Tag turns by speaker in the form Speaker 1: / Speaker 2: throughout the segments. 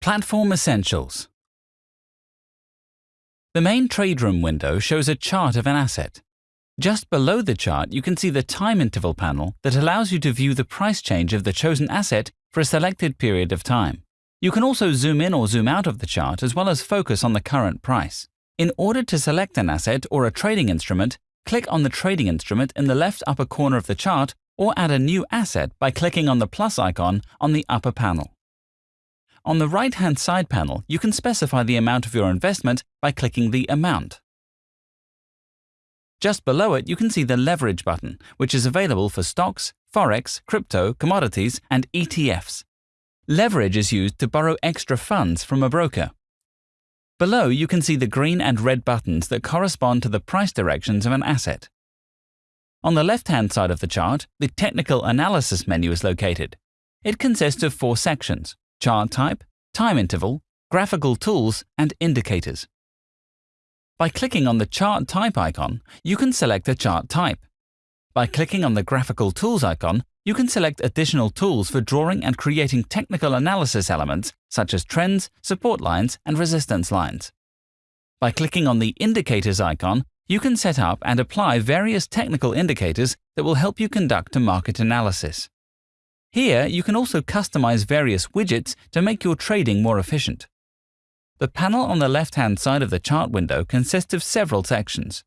Speaker 1: Platform Essentials The main trade room window shows a chart of an asset. Just below the chart, you can see the time interval panel that allows you to view the price change of the chosen asset for a selected period of time. You can also zoom in or zoom out of the chart as well as focus on the current price. In order to select an asset or a trading instrument, click on the trading instrument in the left upper corner of the chart or add a new asset by clicking on the plus icon on the upper panel. On the right-hand side panel, you can specify the amount of your investment by clicking the Amount. Just below it, you can see the Leverage button, which is available for stocks, forex, crypto, commodities, and ETFs. Leverage is used to borrow extra funds from a broker. Below, you can see the green and red buttons that correspond to the price directions of an asset. On the left-hand side of the chart, the Technical Analysis menu is located. It consists of four sections, chart type, time interval, graphical tools, and indicators. By clicking on the chart type icon, you can select a chart type. By clicking on the graphical tools icon, you can select additional tools for drawing and creating technical analysis elements such as trends, support lines, and resistance lines. By clicking on the Indicators icon, you can set up and apply various technical indicators that will help you conduct a market analysis. Here, you can also customize various widgets to make your trading more efficient. The panel on the left-hand side of the chart window consists of several sections.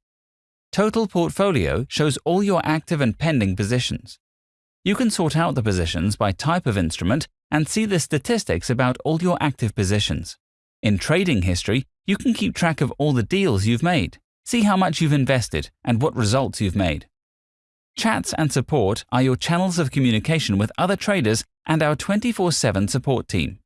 Speaker 1: Total Portfolio shows all your active and pending positions. You can sort out the positions by type of instrument and see the statistics about all your active positions. In Trading History, you can keep track of all the deals you've made, see how much you've invested, and what results you've made. Chats and support are your channels of communication with other traders and our 24-7 support team.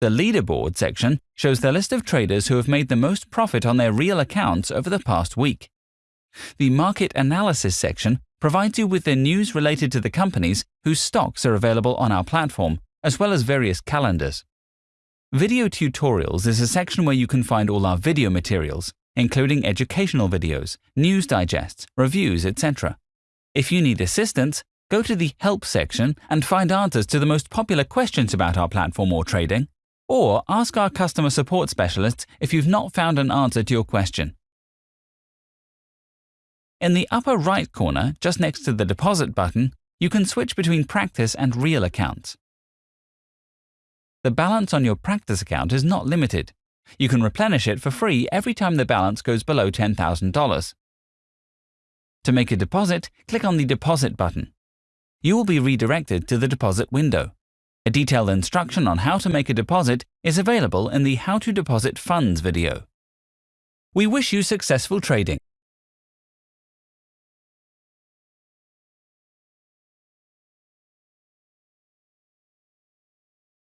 Speaker 1: The leaderboard section shows the list of traders who have made the most profit on their real accounts over the past week. The market analysis section provides you with the news related to the companies whose stocks are available on our platform, as well as various calendars. Video tutorials is a section where you can find all our video materials, including educational videos, news digests, reviews, etc. If you need assistance, go to the Help section and find answers to the most popular questions about our platform or trading, or ask our customer support specialists if you've not found an answer to your question. In the upper right corner, just next to the Deposit button, you can switch between Practice and Real accounts. The balance on your Practice account is not limited. You can replenish it for free every time the balance goes below $10,000. To make a deposit, click on the Deposit button. You will be redirected to the deposit window. A detailed instruction on how to make a deposit is available in the How to Deposit Funds video. We wish you successful trading.